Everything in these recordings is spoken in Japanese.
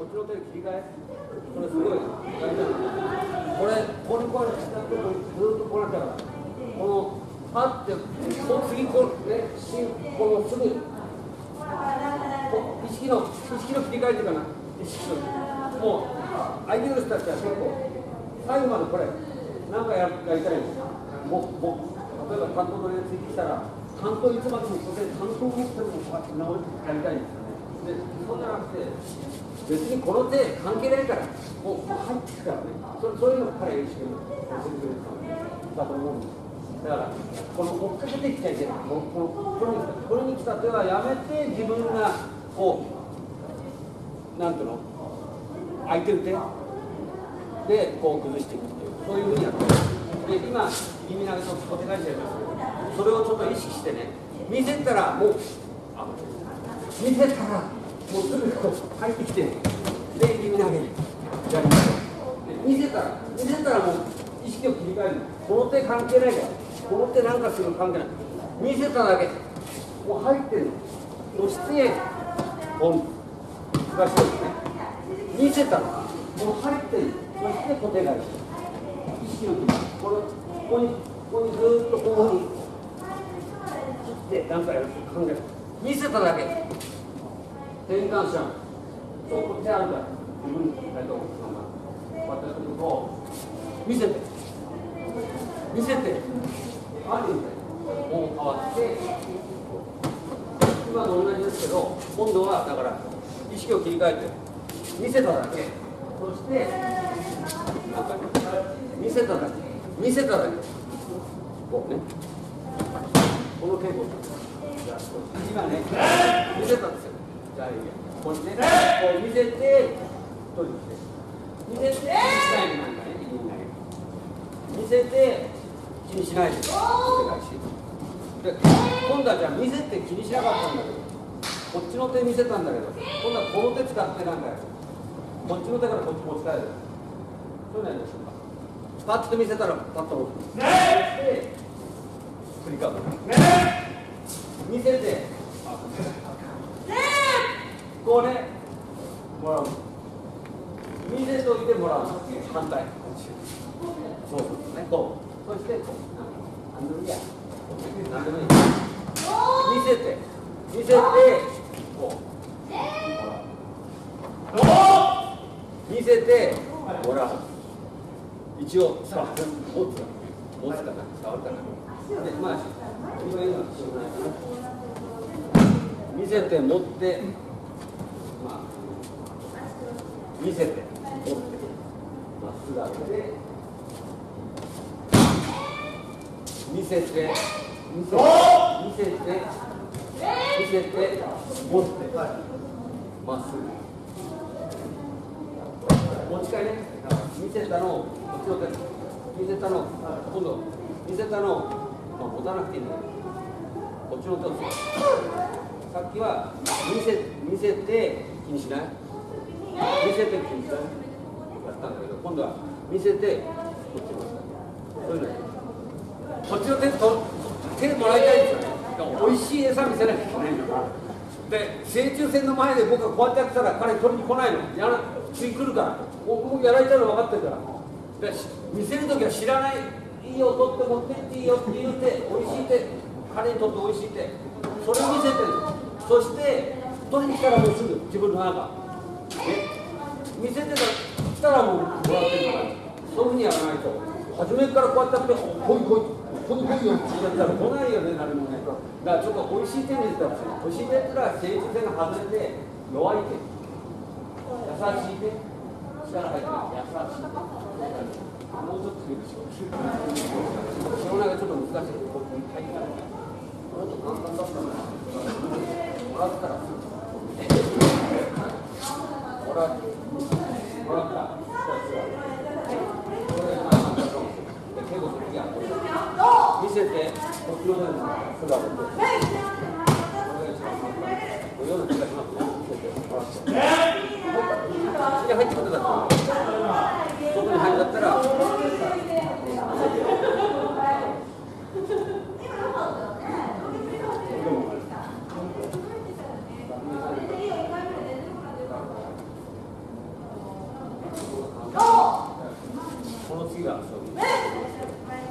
こっちの手切り替え？これすごい大事なのこれここにこうやってずっとこうなっちゃうからこのパッてこう次こうねしこのすぐ意識の意識の切り替えっていうかな意識のもう相手の人たちは結構最後までこれ何かややりたいのもうもう例えば担当の連ついてきたら担当いつまでもここで担当持ってるのこうやって直やりたいんですそうじゃなくて別にこの手関係ないからもうもう入ってくからねそそういうのを彼が一生教えてくれただと思うんです。だからこの追っかけていっちゃいけないこのここれに来たこれに来た手はやめて自分がこうなんていうの？空いてる手でこう崩していくっていうそういうふうにやってる。で今耳投げと小手返しやりますけどそれをちょっと意識してね見せたらもうあ見せたらもうすぐ入ってきてで耳投げやりましょうで見せたら見せたらもう意識を切り替えるこの手関係ないからこの手なんかするの関係ない見せただけもう入ってるのそしてポン難しいですね見せたらもう入ってるそして小手返し意識を切りこれここにここにずっとこういうふうに切って何かやる考える見せただけ。転換しちゃうそうこっちあるから自分にやりたいと思うこうやってやってると見せて見せてあるみたいもう変わって今と同じですけど今度はだから意識を切り替えて見せただけ。そして見せただけ。見せただけ。こうね。この稽古じゃあ今ね見せたんですよじゃあいこれねこう見せて取りに来て見せて見せないでなんかね見せて気にしないでお願いしで今度はじゃあ見せて気にしなかったんだけどこっちの手見せたんだけど今度はこの手使ってなんかやるこっちの手からこっち持ち帰るそういうのやりましょうかパッと見せたらパッと持つで振りかぶる見せてこれもらう見せといてもらう反対そうそうねこうそしてこう何でもいいや何でもいい見せて見せてこう見せてもらう一応さ持つ持つかな触るかなでまあ今言うのはしょうがないかな見せて持って。見せて。持ってまっすぐ上げて見せて。見せて。見せて。見せて持って。まっすぐ。持ち替えね見せたの。をこっちの手見せたの。今度。見せたの。を、まあ、持たなくていいんだけど。こっちの手をさっきは見せ見せて。気にしない？見せて気にしないやったんだけど今度は見せてこっちそういうのこっちの手と手もらいたいんですよね美味しい餌見せなきゃいけないんだからで成虫線の前で僕がこうやってやってたら彼取りに来ないのやら次来るから僕もやられたの分かってるからで見せる時は知らないいいよ取って持ってっていいよって言うて美味しい手彼にとって美味しい手それを見せてるそして取りに来たらもうすぐ自分の中見せてた来たらもうもらってるからそういうふうにやらないと初めからこうやってやってこいこいこいこいよって言ったら来ないよね誰もねだからちょっと美味しい手にしてほしい美味しい手ってのは成虫線が外れて弱い手優しい手力入ってない優しい手もうちょっと強くしよ。う塩投げちょっと難しいここに入ってないもっと簡単だったらもらったらする時は見せてこっ？ちの方に姿をこれが一番簡単こういうような気がしますね見せてもらって次入ってくだったら外に入るんだったら次がそういう今度は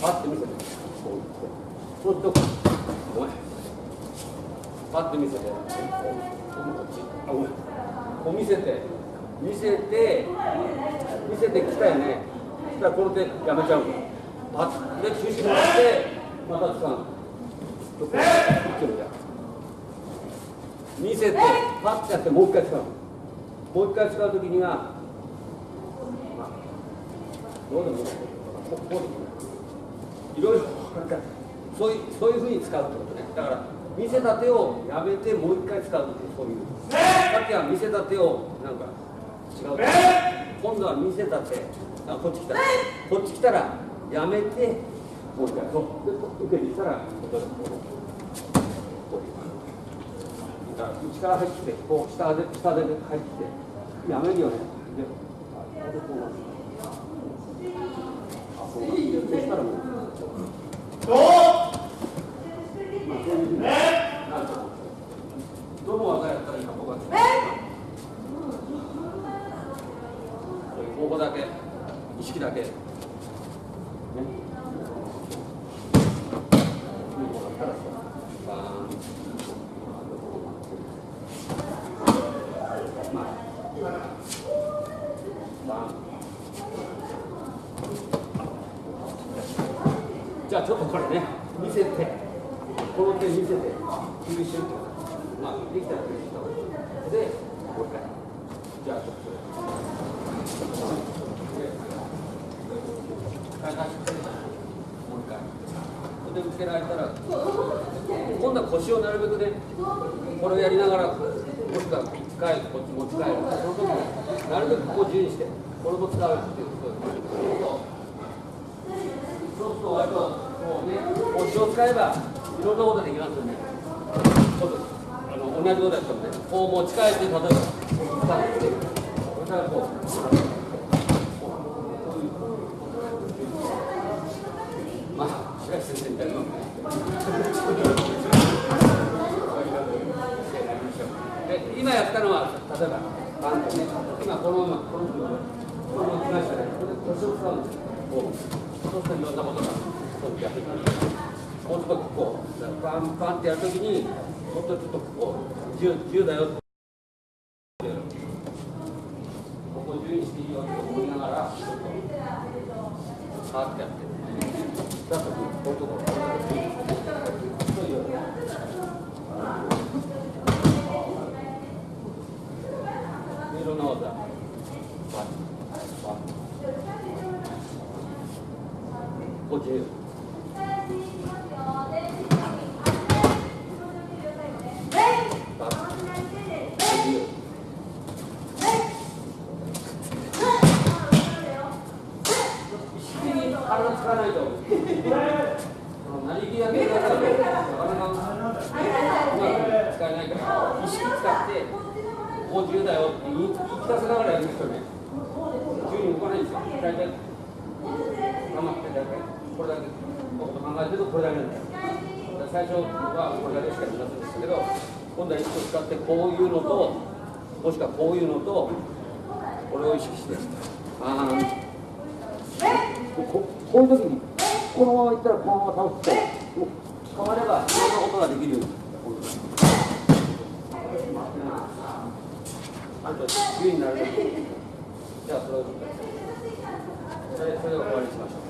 パッて見せてこう言って。こうとごめんパッて。見せて。こっちあごめんこう見せて。見せて。見せて。きたよねそしたらこの手やめちゃうのパッで中心もらって。また使うの一挙にやる見せて。パッて。やって。もう一回使うのもう一回使うときには、どうでもいいここうでもいいろいろなんかそういうそういうふうに使うってことね。だから見せた手をやめてもう一回使うっていうそういう。さっきは見せた手をなんか違う。今度は見せた手。あこっち来た。こっち来たらやめてもう一回。そう。で受けに来たらこうこうだから内から入ってきてこう下で下で入ってきてやめるよね。であでこうなるあそうなるそしたらもうまあそういうふうになると思うどの技やったらいいか僕はここだけ意識だけねバーンまあバーンじゃあちょっとこれね見せて。この手見せて吸収ってまあできたら吸収した方がいいでもう一回じゃあちょっとはいはいもう一回これで受けられたら今度は腰をなるべくねこれをやりながらもしくは一回こっち持ち帰るその時になるべくここを自由にしてこれも使うっていうそうすると割とこうね腰を使えばいろんなことできますよね。今度あの同じことやってもねこう持ち帰って例えば使ってそしたらこうまあ、白石先生みたいなの。で、今やったのは、例えば、バンとね、今このまま、このこのまま来ましたね。これで腰を使うんですよ。こう、そうするといろんなことが、そうやってくる。もうちょっとこう、パンパンってやるときに、もっとちょっとこう、自由自由だよって。ここ自由にしていいよって思いながら、ちょっと、パーってやって。だとこういうところそういういろんな技バッバッこっちにバッこっちに意識的に体使わないと何気やってるだけだとなかなてこう自由だよって言い聞かせながらやるんですよこれだけのこと考えてるとこれだけなんだよ最初はこれだけしかやりませんでしたけど今度は意識を使ってこういうのともしくはこういうのとこれを意識してあーここういう時にこのままいったらこのまま倒すと変わればいろんなことができるようにあと自由になるじゃあそれをそれそれを終わりにしましょう、